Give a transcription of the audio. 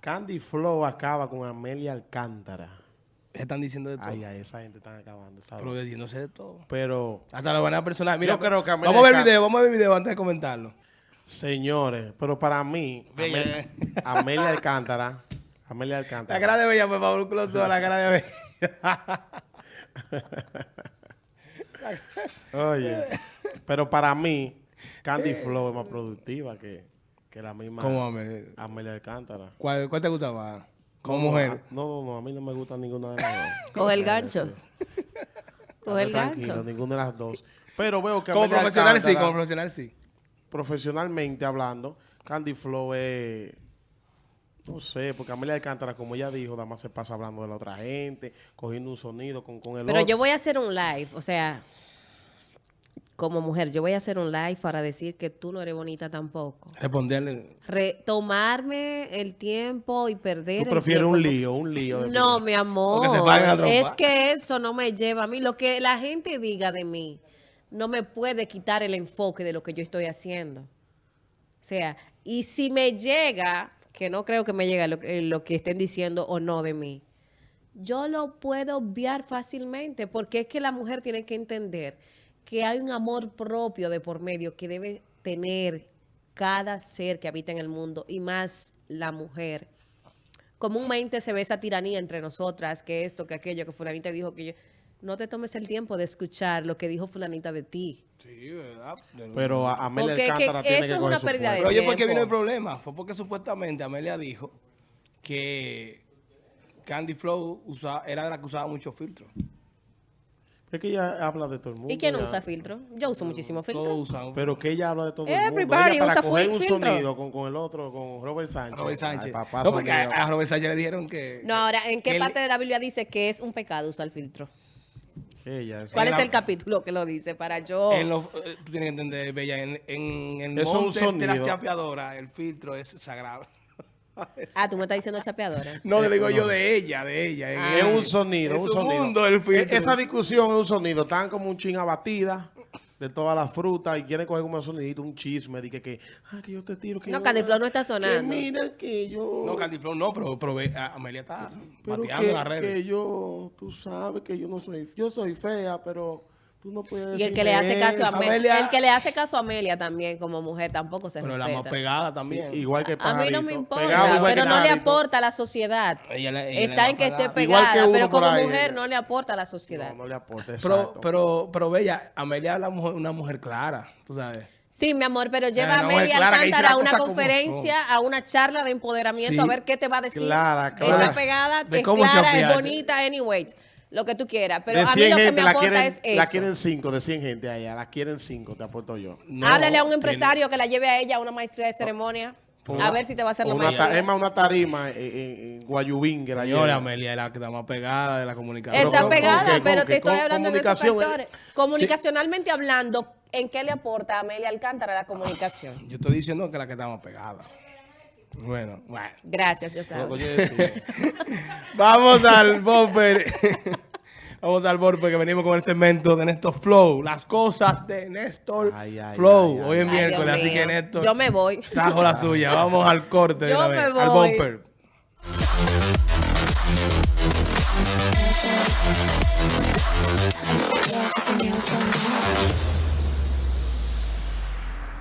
Candy Flow acaba con Amelia Alcántara. Están diciendo de todo. Ay, ay, esa gente está acabando, ¿sabes? Pero diciéndose de todo. Pero, Hasta la manera personal. Mira, Yo creo que Amelia vamos a ver el video, vamos a ver el video antes de comentarlo. señores, pero para mí, Amelia Alcántara, Amelia La Alcántara. cara de Bella, por favor, close a la cara de Bella. Oye, pero para mí, Candy Flow es más productiva que, que la misma ¿Cómo, Amelia? Amelia Alcántara. ¿Cuál, cuál te gusta más? Como No, mujer. a- No, no, no, a mí no me gusta ninguna de las dos. Coge el Eh, gancho. sí. Coge el Tranquilo, gancho. ninguna de las dos. Pero veo que Como Amelia profesional sí, Alcántara, como profesional sí. profesionalmente hablando, Candy Flow es... No sé, porque Amelia Alcántara, como ella dijo, nada más se pasa hablando de la otra gente, cogiendo un sonido con, con el Pero otro. yo voy a hacer un live, o sea, como mujer, yo voy a hacer un live para decir que tú no eres bonita tampoco. Responderle. Re- tomarme el tiempo y perder Tú prefieres un lío, un lío. No, mi amor. Que. Es que eso no me lleva a mí. Lo que la gente diga de mí no me puede quitar el enfoque de lo que yo estoy haciendo. O sea, y si me llega, que no creo que me llegue lo, que- lo que estén diciendo o no de mí, yo lo puedo obviar fácilmente porque es que la mujer tiene que entender que hay un amor propio de por medio que debe tener cada ser que habita en el mundo y más la mujer. Comúnmente se ve esa tiranía entre nosotras, que esto, que aquello, que fulanita dijo que yo... No te tomes el tiempo de escuchar lo que dijo fulanita de ti. Sí, ¿verdad? Pero a- Amelia Porque es que Alcántara tiene eso que es una pérdida de. Pero oye, ¿por qué vino el problema? Fue porque supuestamente Amelia dijo que Candy Flow usa- era la que usaba mucho filtro. Es que ella habla de todo el mundo. ¿Y quién no ya. usa filtro? Yo uso muchísimo filtro. Todos usan. Pero que ella habla de todo el mundo. Everybody Ella para usa coger un filtro. sonido con, con el otro, con Robert Sánchez. Robert Sánchez. Ay, papá, no, porque a, a Robert Sánchez le dijeron que... No, ahora, ¿en qué él- parte de la Biblia dice que es un pecado usar filtro? Ella, eso. ¿Cuál En es la- el capítulo que lo dice? Para yo... En los, eh, tú tienes que entender, Bella, en, en el monte de la sonido. chapeadora, el filtro es sagrado. Ah, tú me estás diciendo chapeadora. No, le digo no. yo de ella, de ella. Ah. Es un sonido, Es un sonido. mundo el filtro. E- Esa discusión es un sonido. Están como un ching abatida de todas las frutas y quieren coger como un sonidito, un chisme. De que, que, ah, que yo te tiro. Que No, yo- Candy Flow no está Que sonando. mira que yo. No, Candy Flow no, pero, pero ve- a- Amelia está que, en las redes. que yo, tú sabes que yo no soy, yo soy fea, pero tú no puedes Y el que le hace caso a. Amelia, el que le hace caso a Amelia también como mujer tampoco se Pero la más respeta. pegada también. Igual que A mí no me Pajarito. importa, Pegado pero no le Pajarito. aporta a la sociedad. Ella le- ella Está en que esté pegada. Pero como ahí. mujer no le aporta a la sociedad. No, no le aporta, Pero, exacto. pero, pero Bella, Amelia es una mujer clara, tú sabes. Sí, mi amor, pero lleva sea, a dice Alcántara a una conferencia, a una charla de empoderamiento, Sí. a ver qué te va a decir. Clara, clara. Está pegada, De es clara, es bonita, anyways, lo que tú quieras. Pero a mí 100 lo que me la aporta quieren, es eso. La quieren 5 de 100 gente allá. La quieren 5, te aporto yo. No, Háblale a un tiene- empresario que la lleve a ella a una maestría de ceremonia. A ver si te va a hacer la ta- maestría. es más, una tarima en, en- en Guayubín que la Señora. Amelia es la que está más pegada de la comunicación. Está pegada, con pero con te estoy hablando de esos eh. factores. Comunicacionalmente hablando, ¿en qué le aporta a Amelia Alcántara la comunicación? Yo estoy diciendo que la que está más pegada. Bueno, bueno. Gracias, Diosado. Vamos al Bopper. Vamos al Bopper porque venimos con el segmento de Néstor Flow. Las cosas de Néstor Flow. Hoy es miércoles, así que Néstor. Trajo la suya. Vamos al corte de. Me voy. Al Bopper.